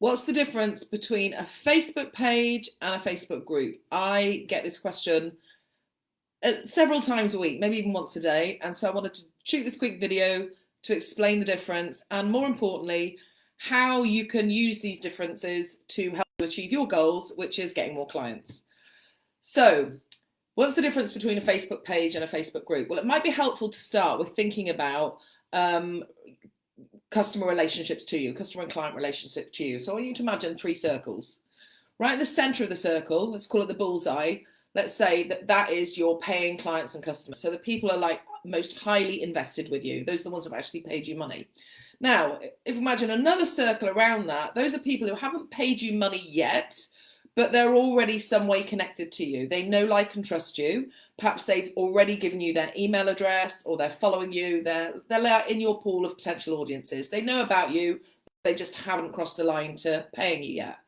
What's the difference between a Facebook page and a Facebook group? I get this question uh, several times a week, maybe even once a day. And so I wanted to shoot this quick video to explain the difference and more importantly, how you can use these differences to help you achieve your goals, which is getting more clients. So what's the difference between a Facebook page and a Facebook group? Well, it might be helpful to start with thinking about um, customer relationships to you, customer and client relationship to you. So I want you to imagine three circles. Right in the center of the circle, let's call it the bullseye. Let's say that that is your paying clients and customers. So the people are like most highly invested with you. Those are the ones have actually paid you money. Now, if you imagine another circle around that, those are people who haven't paid you money yet, but they're already some way connected to you. They know, like, and trust you. Perhaps they've already given you their email address or they're following you. They're, they're in your pool of potential audiences. They know about you. They just haven't crossed the line to paying you yet.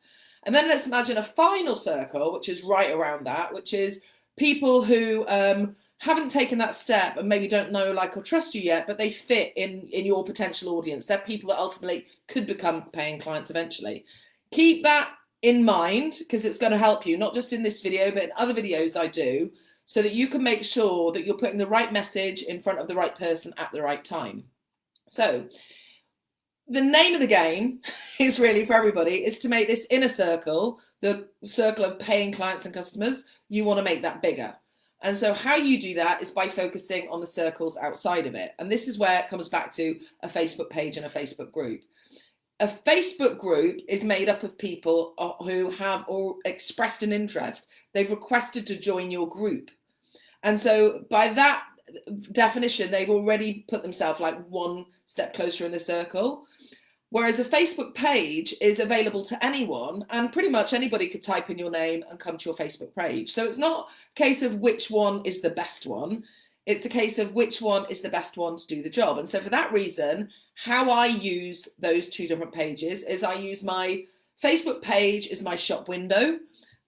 And then let's imagine a final circle, which is right around that, which is people who um, haven't taken that step and maybe don't know, like, or trust you yet, but they fit in, in your potential audience. They're people that ultimately could become paying clients eventually. Keep that in mind because it's going to help you, not just in this video, but in other videos I do, so that you can make sure that you're putting the right message in front of the right person at the right time. So the name of the game is really for everybody is to make this inner circle, the circle of paying clients and customers, you want to make that bigger. And so how you do that is by focusing on the circles outside of it. And this is where it comes back to a Facebook page and a Facebook group a Facebook group is made up of people uh, who have expressed an interest. They've requested to join your group. And so by that definition, they've already put themselves like one step closer in the circle. Whereas a Facebook page is available to anyone and pretty much anybody could type in your name and come to your Facebook page. So it's not a case of which one is the best one. It's a case of which one is the best one to do the job. And so for that reason, how I use those two different pages is I use my Facebook page as my shop window.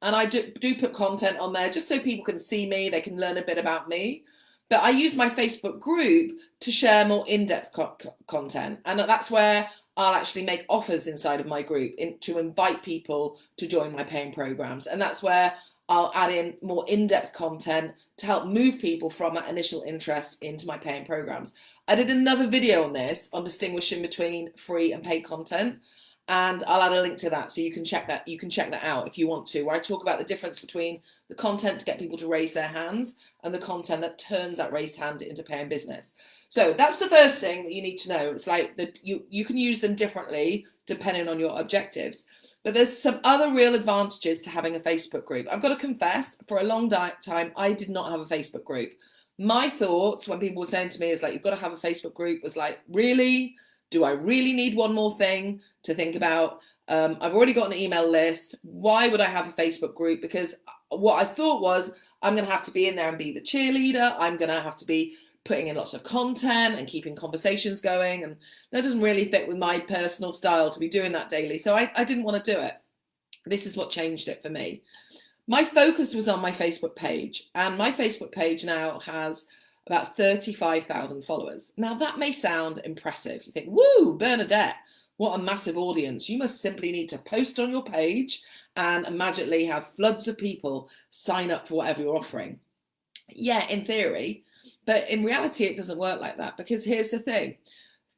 And I do, do put content on there just so people can see me, they can learn a bit about me. But I use my Facebook group to share more in-depth co content. And that's where I'll actually make offers inside of my group in, to invite people to join my paying programs. And that's where I'll add in more in-depth content to help move people from that initial interest into my paying programs. I did another video on this on distinguishing between free and paid content and I'll add a link to that so you can check that you can check that out if you want to where I talk about the difference between the content to get people to raise their hands and the content that turns that raised hand into paying business. So that's the first thing that you need to know. It's like that you you can use them differently depending on your objectives. But there's some other real advantages to having a Facebook group. I've got to confess, for a long time, I did not have a Facebook group. My thoughts when people were saying to me is like, you've got to have a Facebook group was like, really? Do I really need one more thing to think about? Um, I've already got an email list. Why would I have a Facebook group? Because what I thought was I'm going to have to be in there and be the cheerleader. I'm going to have to be putting in lots of content and keeping conversations going. And that doesn't really fit with my personal style to be doing that daily. So I, I didn't want to do it. This is what changed it for me. My focus was on my Facebook page and my Facebook page now has about 35,000 followers. Now that may sound impressive. You think, woo, Bernadette, what a massive audience. You must simply need to post on your page and magically have floods of people sign up for whatever you're offering. Yeah, in theory, but in reality, it doesn't work like that because here's the thing.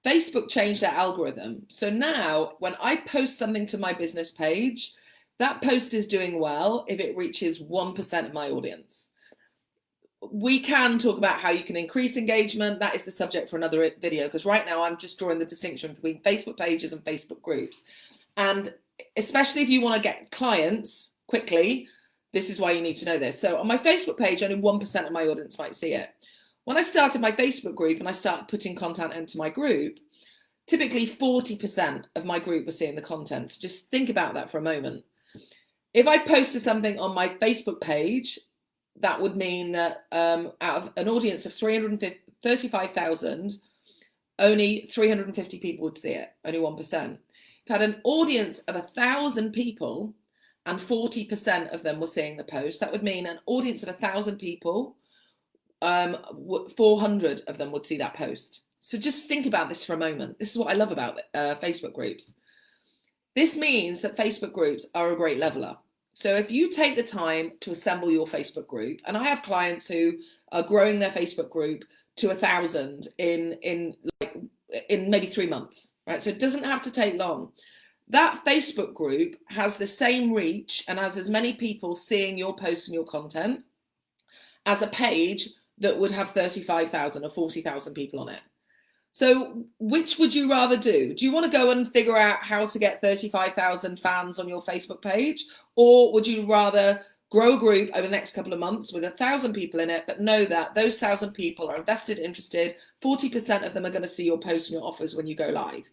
Facebook changed their algorithm. So now when I post something to my business page, that post is doing well if it reaches 1% of my audience. We can talk about how you can increase engagement. That is the subject for another video because right now I'm just drawing the distinction between Facebook pages and Facebook groups. And especially if you want to get clients quickly, this is why you need to know this. So on my Facebook page, only 1% of my audience might see it. When I started my Facebook group and I started putting content into my group, typically 40% of my group was seeing the content. So just think about that for a moment. If I posted something on my Facebook page, that would mean that um, out of an audience of 335,000, only 350 people would see it, only 1%. If I had an audience of a thousand people and 40% of them were seeing the post, that would mean an audience of a thousand people um, 400 of them would see that post. So just think about this for a moment. This is what I love about uh, Facebook groups. This means that Facebook groups are a great leveler. So if you take the time to assemble your Facebook group, and I have clients who are growing their Facebook group to a thousand in in like in maybe three months, right? So it doesn't have to take long. That Facebook group has the same reach and has as many people seeing your posts and your content as a page that would have 35,000 or 40,000 people on it. So which would you rather do? Do you want to go and figure out how to get 35,000 fans on your Facebook page? Or would you rather grow a group over the next couple of months with a thousand people in it, but know that those thousand people are invested, interested, 40% of them are going to see your posts and your offers when you go live.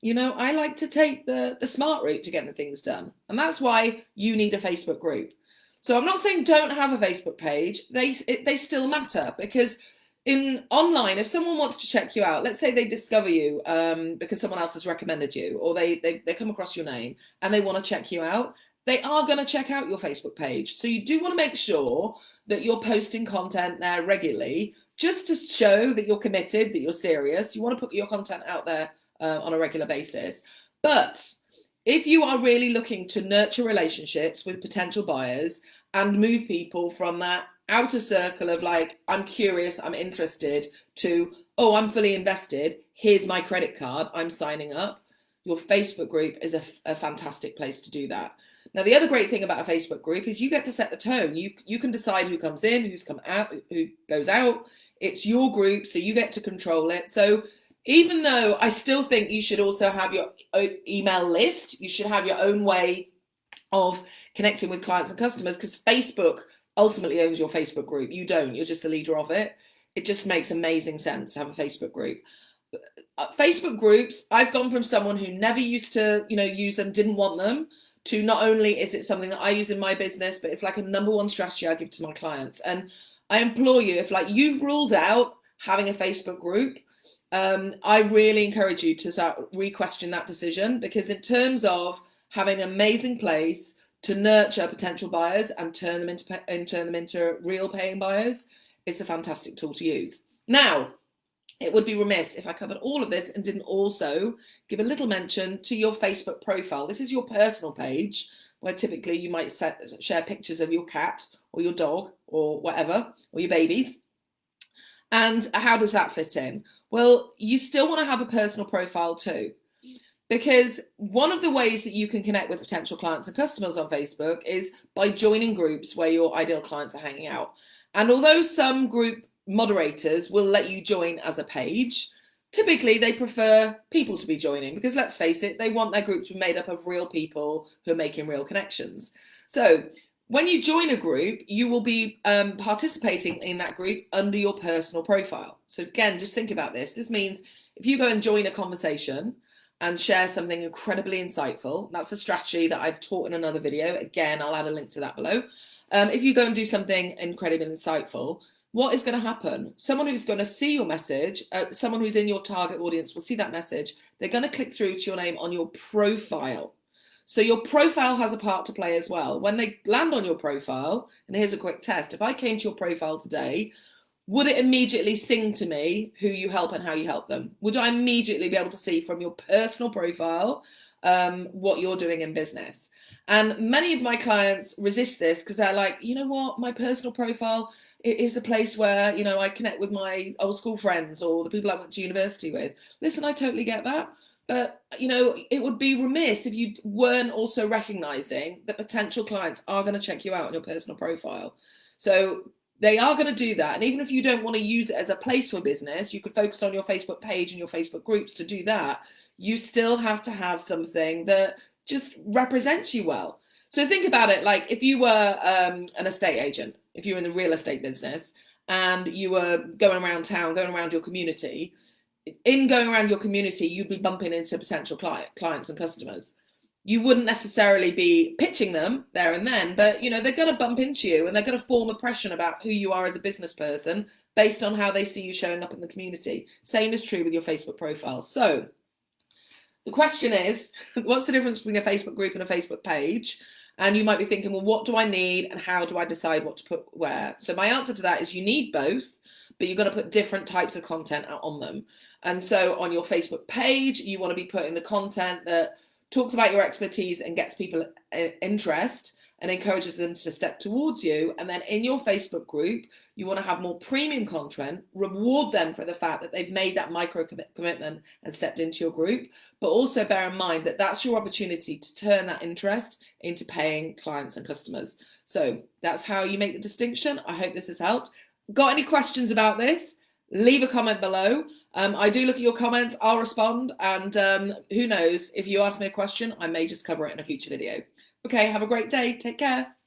You know, I like to take the, the smart route to getting the things done. And that's why you need a Facebook group. So I'm not saying don't have a Facebook page. They, it, they still matter because in online, if someone wants to check you out, let's say they discover you um, because someone else has recommended you or they, they, they come across your name and they want to check you out, they are going to check out your Facebook page. So you do want to make sure that you're posting content there regularly just to show that you're committed, that you're serious. You want to put your content out there uh, on a regular basis. But if you are really looking to nurture relationships with potential buyers and move people from that outer circle of like, I'm curious, I'm interested, to, oh, I'm fully invested, here's my credit card, I'm signing up, your Facebook group is a, a fantastic place to do that. Now, the other great thing about a Facebook group is you get to set the tone. You, you can decide who comes in, who's come out, who goes out. It's your group, so you get to control it. So even though I still think you should also have your uh, email list, you should have your own way of connecting with clients and customers because Facebook ultimately owns your Facebook group. You don't, you're just the leader of it. It just makes amazing sense to have a Facebook group. Uh, Facebook groups, I've gone from someone who never used to, you know, use them, didn't want them, to not only is it something that I use in my business, but it's like a number one strategy I give to my clients. And I implore you, if like you've ruled out having a Facebook group, um, I really encourage you to start re-question that decision because in terms of having an amazing place to nurture potential buyers and turn them into and turn them into real paying buyers, it's a fantastic tool to use. Now, it would be remiss if I covered all of this and didn't also give a little mention to your Facebook profile. This is your personal page where typically you might set, share pictures of your cat or your dog or whatever, or your babies. And how does that fit in? Well, you still want to have a personal profile too because one of the ways that you can connect with potential clients and customers on Facebook is by joining groups where your ideal clients are hanging out. And although some group moderators will let you join as a page, typically they prefer people to be joining because let's face it, they want their group to be made up of real people who are making real connections. So when you join a group, you will be um, participating in that group under your personal profile. So again, just think about this. This means if you go and join a conversation, and share something incredibly insightful. That's a strategy that I've taught in another video. Again, I'll add a link to that below. Um, if you go and do something incredibly insightful, what is going to happen? Someone who's going to see your message, uh, someone who's in your target audience will see that message. They're going to click through to your name on your profile. So your profile has a part to play as well. When they land on your profile, and here's a quick test. If I came to your profile today, would it immediately sing to me who you help and how you help them? Would I immediately be able to see from your personal profile um, what you're doing in business? And many of my clients resist this because they're like, you know what, my personal profile is the place where, you know, I connect with my old school friends or the people I went to university with. Listen, I totally get that. But, you know, it would be remiss if you weren't also recognizing that potential clients are going to check you out on your personal profile. So they are going to do that. And even if you don't want to use it as a place for business, you could focus on your Facebook page and your Facebook groups to do that. You still have to have something that just represents you well. So think about it like if you were um, an estate agent, if you were in the real estate business and you were going around town, going around your community, in going around your community, you'd be bumping into potential client, clients and customers you wouldn't necessarily be pitching them there and then, but you know, they're going to bump into you and they're going to form impression about who you are as a business person based on how they see you showing up in the community. Same is true with your Facebook profile. So the question is, what's the difference between a Facebook group and a Facebook page? And you might be thinking, well, what do I need and how do I decide what to put where? So my answer to that is you need both, but you're going to put different types of content on them. And so on your Facebook page, you want to be putting the content that talks about your expertise and gets people uh, interest and encourages them to step towards you. And then in your Facebook group, you want to have more premium content, reward them for the fact that they've made that micro commitment and stepped into your group. But also bear in mind that that's your opportunity to turn that interest into paying clients and customers. So that's how you make the distinction. I hope this has helped. Got any questions about this? Leave a comment below. Um, I do look at your comments, I'll respond. And um, who knows, if you ask me a question, I may just cover it in a future video. Okay, have a great day. Take care.